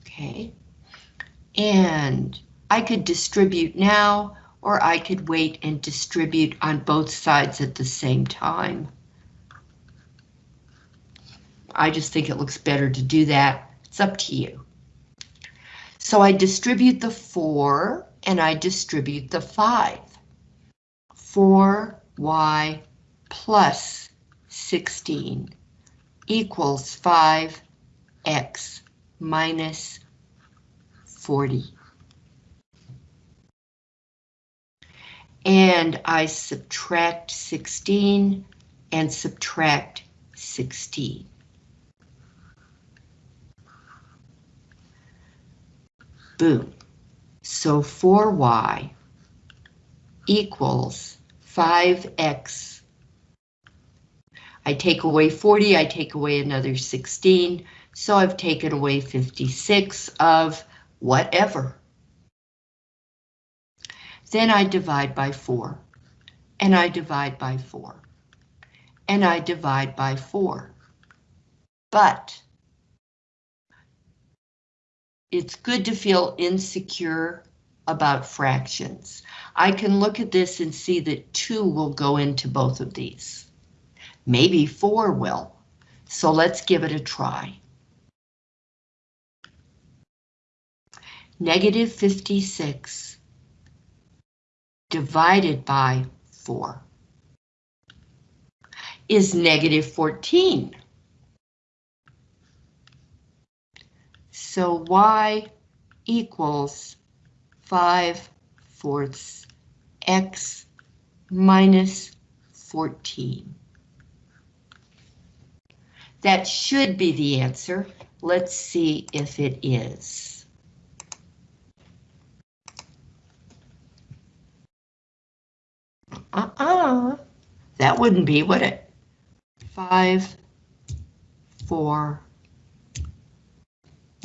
Okay, and I could distribute now, or I could wait and distribute on both sides at the same time. I just think it looks better to do that. It's up to you. So I distribute the 4 and I distribute the 5. 4y plus 16 equals 5x minus 40. And I subtract 16 and subtract 16. Boom. So 4y equals 5x. I take away 40, I take away another 16, so I've taken away 56 of whatever. Then I divide by 4, and I divide by 4, and I divide by 4. But it's good to feel insecure about fractions. I can look at this and see that 2 will go into both of these. Maybe 4 will. So let's give it a try. Negative 56 divided by 4 is negative 14. So y equals 5 fourths x minus 14. That should be the answer. Let's see if it is. Uh-uh. That wouldn't be, would it? Five, four,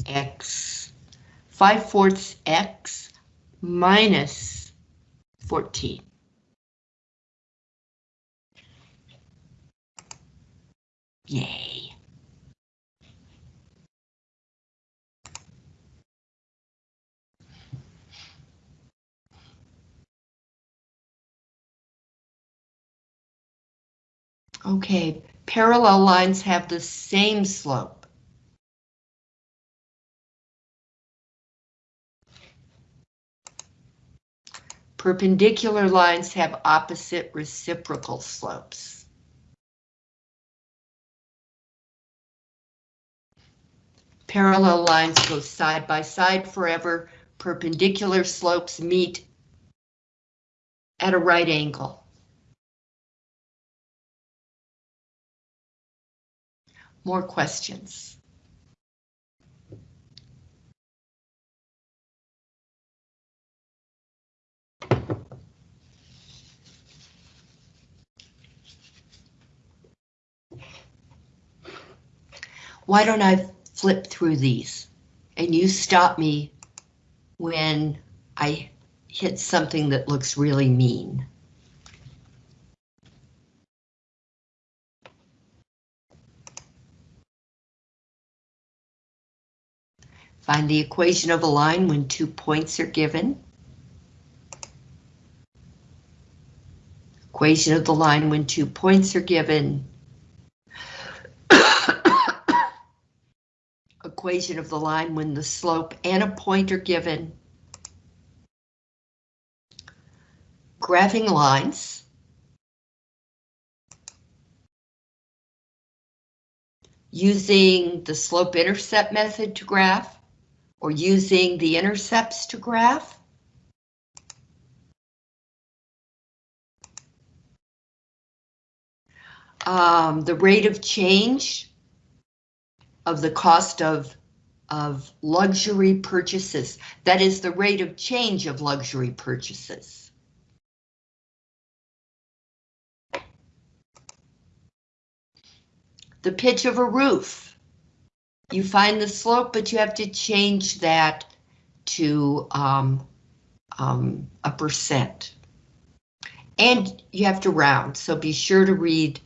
x. Five fourths x minus 14. Yay. Okay, parallel lines have the same slope. Perpendicular lines have opposite reciprocal slopes. Parallel lines go side by side forever. Perpendicular slopes meet at a right angle. More questions? Why don't I flip through these and you stop me when I hit something that looks really mean. Find the equation of a line when two points are given. Equation of the line when two points are given. (coughs) Equation of the line when the slope and a point are given. Graphing lines. Using the slope-intercept method to graph or using the intercepts to graph. Um, the rate of change of the cost of, of luxury purchases. That is the rate of change of luxury purchases. The pitch of a roof. You find the slope, but you have to change that to um, um, a percent. And you have to round, so be sure to read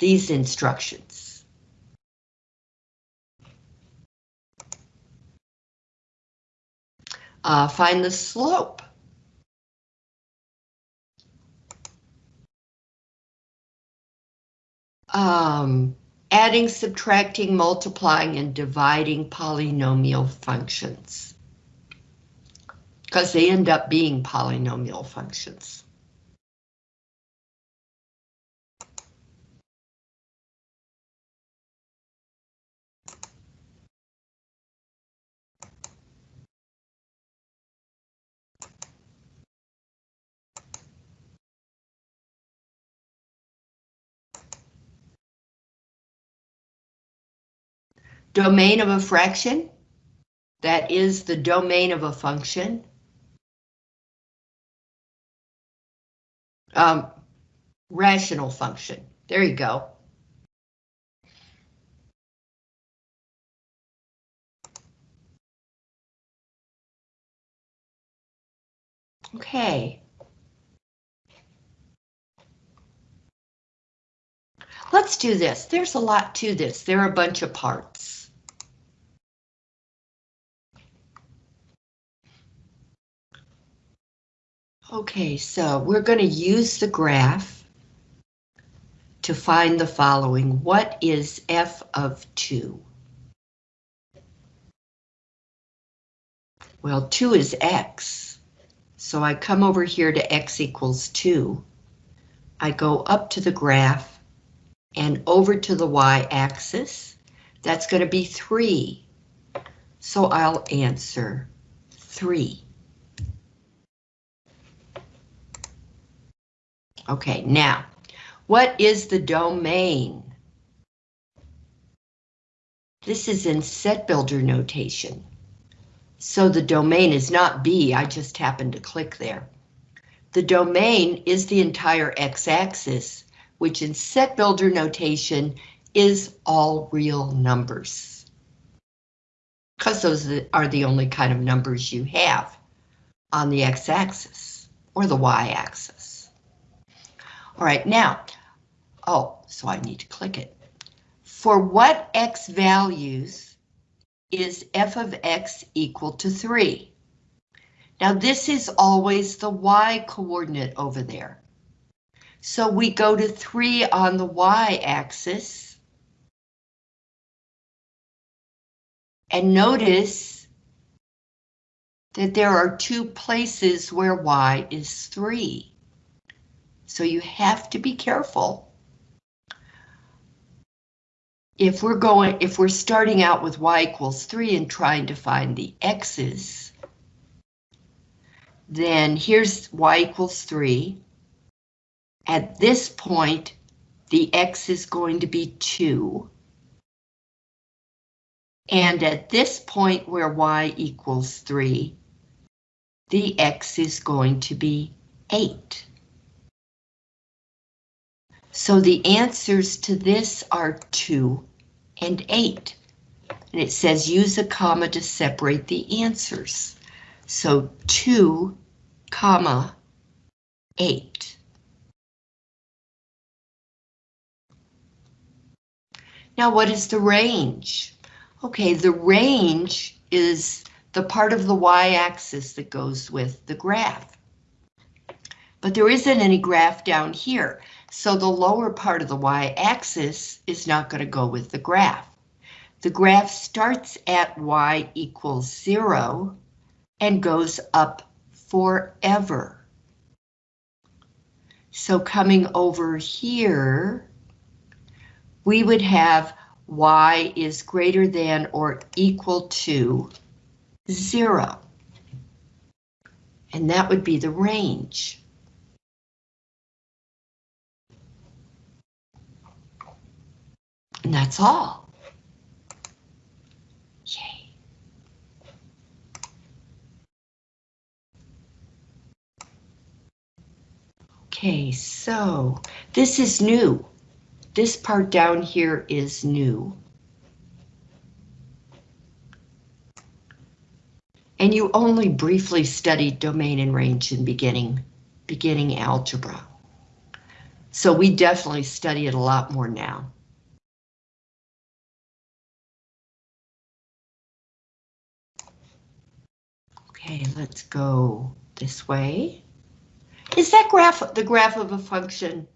these instructions. Uh, find the slope. Um, adding, subtracting, multiplying, and dividing polynomial functions. Because they end up being polynomial functions. Domain of a fraction, that is the domain of a function. Um, rational function, there you go. Okay. Let's do this. There's a lot to this. There are a bunch of parts. Okay, so we're going to use the graph to find the following. What is f of 2? Well, 2 is x. So I come over here to x equals 2. I go up to the graph and over to the y-axis. That's going to be 3. So I'll answer 3. Okay, now, what is the domain? This is in set builder notation. So the domain is not B, I just happened to click there. The domain is the entire x-axis, which in set builder notation is all real numbers. Because those are the only kind of numbers you have on the x-axis or the y-axis. All right, now, oh, so I need to click it. For what x values is f of x equal to 3? Now this is always the y coordinate over there. So we go to 3 on the y-axis. And notice that there are two places where y is 3. So you have to be careful. If we're going, if we're starting out with y equals 3 and trying to find the x's, then here's y equals 3. At this point, the x is going to be 2. And at this point where y equals 3, the x is going to be 8. So the answers to this are 2 and 8. And it says use a comma to separate the answers. So 2, comma, 8. Now what is the range? Okay, the range is the part of the y-axis that goes with the graph. But there isn't any graph down here, so the lower part of the y-axis is not going to go with the graph. The graph starts at y equals 0 and goes up forever. So coming over here, we would have y is greater than or equal to 0. And that would be the range. And that's all. Yay. Okay, so this is new. This part down here is new. And you only briefly studied domain and range in beginning, beginning algebra. So we definitely study it a lot more now. Okay, let's go this way. Is that graph the graph of a function?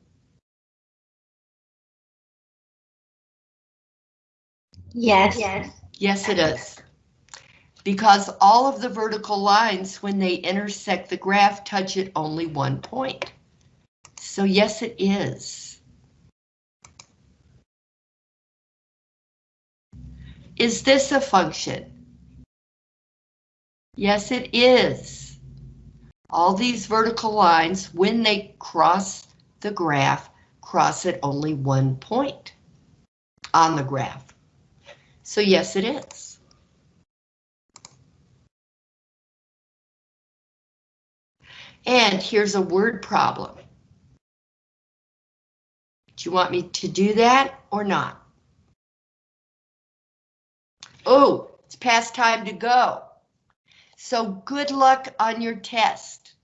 Yes. Yes. Yes, it is. Because all of the vertical lines, when they intersect the graph, touch at only one point. So yes, it is. Is this a function? Yes, it is. All these vertical lines, when they cross the graph, cross at only one point on the graph. So yes, it is. And here's a word problem. Do you want me to do that or not? Oh, it's past time to go. So good luck on your test.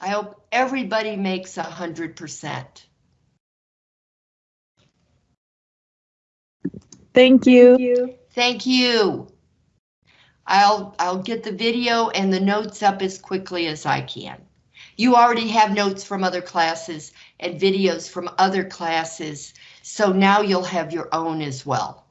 I hope everybody makes a hundred percent. Thank you. Thank you. I'll, I'll get the video and the notes up as quickly as I can. You already have notes from other classes and videos from other classes, so now you'll have your own as well.